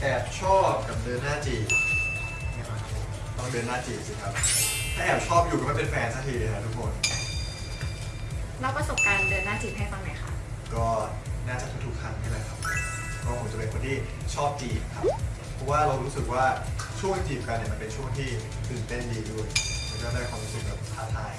แอบชอบกับเดินหน้าจีบต้องเดินหน้าจีบสิครับ ถ้าแอบชอบอยู่ก็ไม่เป็นแฟนสักทีนะทุกคนเล่าประสบการณ์เดินหน้าจีบให้ฟังหน่อยค่ะ ก็น่าจะทุกๆครั้งนี่แหละครับก็ผมจะเป็นคนที่ชอบจีบครับ เพราะว่าเรารู้สึกว่าช่วงจีบกันเนี่ยมันเป็นช่วงที่ตื่นเต้นดีด้วย แล้วก็ได้ความรู้สึกแบบท้าทาย